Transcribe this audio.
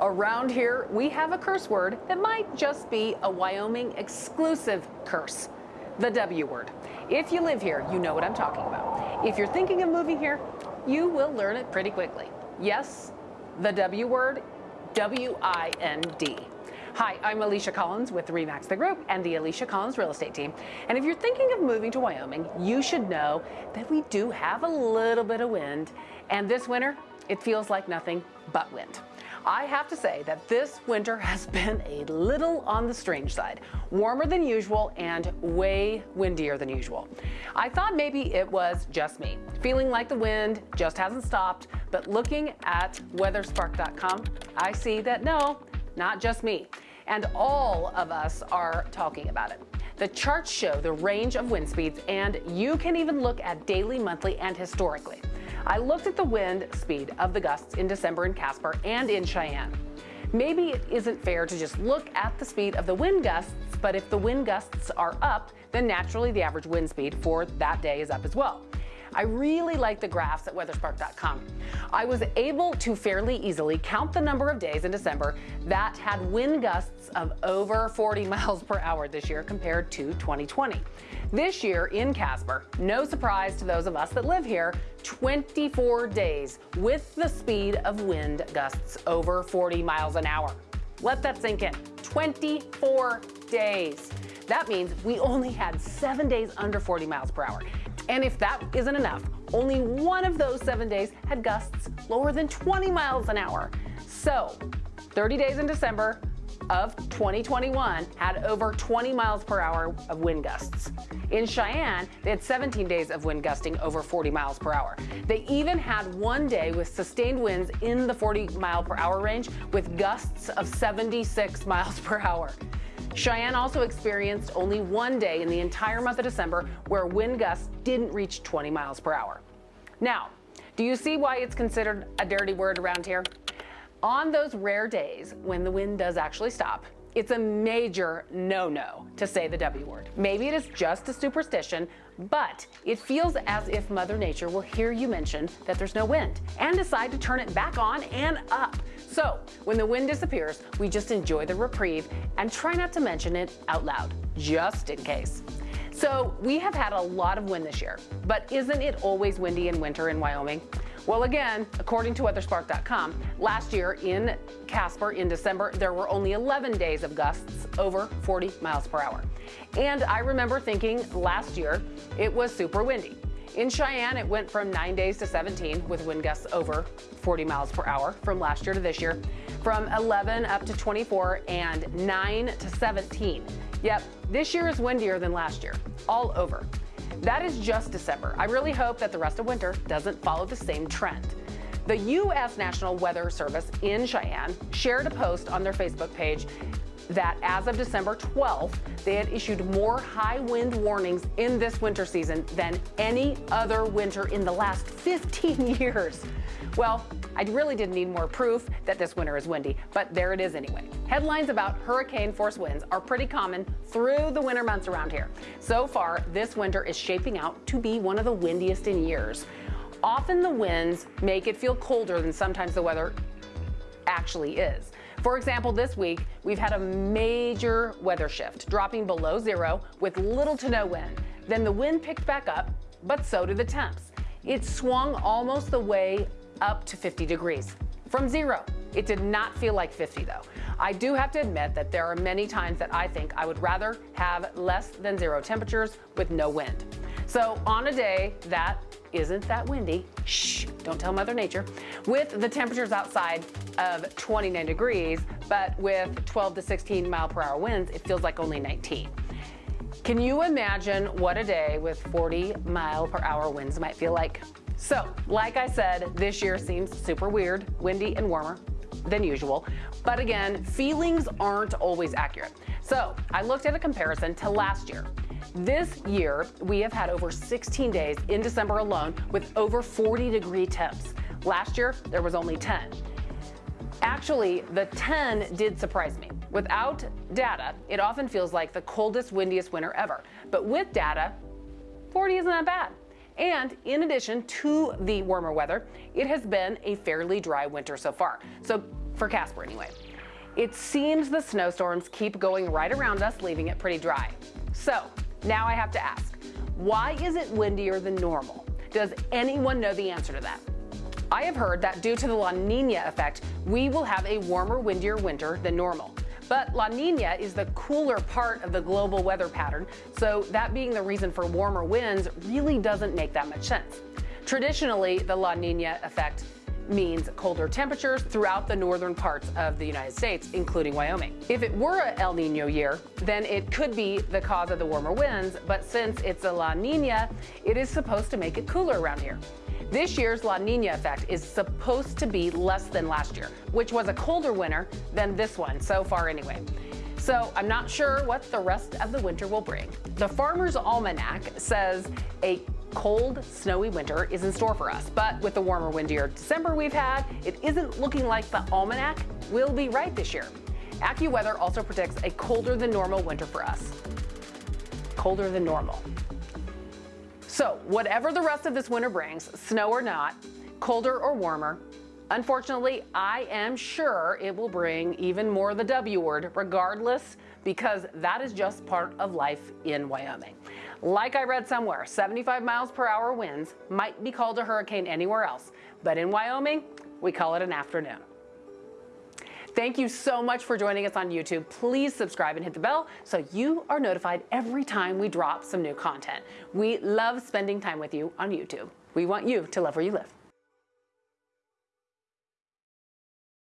Around here, we have a curse word that might just be a Wyoming exclusive curse the W word. If you live here, you know what I'm talking about. If you're thinking of moving here, you will learn it pretty quickly. Yes, the W word, W-I-N-D. Hi, I'm Alicia Collins with Remax the Group and the Alicia Collins Real Estate Team. And if you're thinking of moving to Wyoming, you should know that we do have a little bit of wind. And this winter, it feels like nothing but wind. I have to say that this winter has been a little on the strange side, warmer than usual and way windier than usual. I thought maybe it was just me, feeling like the wind just hasn't stopped, but looking at weatherspark.com, I see that no, not just me. And all of us are talking about it. The charts show the range of wind speeds, and you can even look at daily, monthly, and historically. I looked at the wind speed of the gusts in December in Casper and in Cheyenne. Maybe it isn't fair to just look at the speed of the wind gusts, but if the wind gusts are up, then naturally the average wind speed for that day is up as well. I really like the graphs at weatherspark.com. I was able to fairly easily count the number of days in December that had wind gusts of over 40 miles per hour this year compared to 2020. This year in Casper, no surprise to those of us that live here, 24 days with the speed of wind gusts over 40 miles an hour. Let that sink in. 24 days. That means we only had seven days under 40 miles per hour. And if that isn't enough, only one of those seven days had gusts lower than 20 miles an hour. So 30 days in December of 2021 had over 20 miles per hour of wind gusts. In Cheyenne, they had 17 days of wind gusting over 40 miles per hour. They even had one day with sustained winds in the 40 mile per hour range with gusts of 76 miles per hour. Cheyenne also experienced only one day in the entire month of December where wind gusts didn't reach 20 miles per hour. Now, do you see why it's considered a dirty word around here? On those rare days when the wind does actually stop, it's a major no-no to say the W word. Maybe it is just a superstition, but it feels as if Mother Nature will hear you mention that there's no wind and decide to turn it back on and up. So when the wind disappears, we just enjoy the reprieve and try not to mention it out loud, just in case. So we have had a lot of wind this year, but isn't it always windy in winter in Wyoming? Well, again, according to weatherspark.com, last year in Casper in December, there were only 11 days of gusts over 40 miles per hour. And I remember thinking last year it was super windy. In Cheyenne, it went from 9 days to 17 with wind gusts over 40 miles per hour from last year to this year, from 11 up to 24 and 9 to 17. Yep, this year is windier than last year, all over. That is just December. I really hope that the rest of winter doesn't follow the same trend. The U.S. National Weather Service in Cheyenne shared a post on their Facebook page that as of December 12th, they had issued more high wind warnings in this winter season than any other winter in the last 15 years. Well, I really didn't need more proof that this winter is windy, but there it is anyway. Headlines about hurricane force winds are pretty common through the winter months around here. So far, this winter is shaping out to be one of the windiest in years. Often the winds make it feel colder than sometimes the weather actually is. For example, this week, we've had a major weather shift, dropping below zero with little to no wind. Then the wind picked back up, but so did the temps. It swung almost the way up to 50 degrees from zero. It did not feel like 50 though. I do have to admit that there are many times that I think I would rather have less than zero temperatures with no wind. So on a day that isn't that windy, shh, don't tell Mother Nature, with the temperatures outside of 29 degrees, but with 12 to 16 mile per hour winds, it feels like only 19. Can you imagine what a day with 40 mile per hour winds might feel like? So, like I said, this year seems super weird, windy and warmer than usual. But again, feelings aren't always accurate. So I looked at a comparison to last year. This year, we have had over 16 days in December alone with over 40 degree temps. Last year, there was only 10. Actually, the 10 did surprise me. Without data, it often feels like the coldest, windiest winter ever. But with data, 40 isn't that bad. And in addition to the warmer weather, it has been a fairly dry winter so far. So for Casper anyway. It seems the snowstorms keep going right around us, leaving it pretty dry. So now I have to ask, why is it windier than normal? Does anyone know the answer to that? I have heard that due to the La Nina effect, we will have a warmer, windier winter than normal. But La Nina is the cooler part of the global weather pattern, so that being the reason for warmer winds really doesn't make that much sense. Traditionally, the La Nina effect means colder temperatures throughout the northern parts of the United States, including Wyoming. If it were a El Nino year, then it could be the cause of the warmer winds, but since it's a La Nina, it is supposed to make it cooler around here. This year's La Nina effect is supposed to be less than last year, which was a colder winter than this one so far anyway. So I'm not sure what the rest of the winter will bring. The Farmer's Almanac says a cold, snowy winter is in store for us. But with the warmer, windier December we've had, it isn't looking like the almanac will be right this year. AccuWeather also predicts a colder than normal winter for us. Colder than normal. So whatever the rest of this winter brings, snow or not, colder or warmer, Unfortunately, I am sure it will bring even more of the W word regardless because that is just part of life in Wyoming. Like I read somewhere, 75 miles per hour winds might be called a hurricane anywhere else, but in Wyoming, we call it an afternoon. Thank you so much for joining us on YouTube. Please subscribe and hit the bell so you are notified every time we drop some new content. We love spending time with you on YouTube. We want you to love where you live.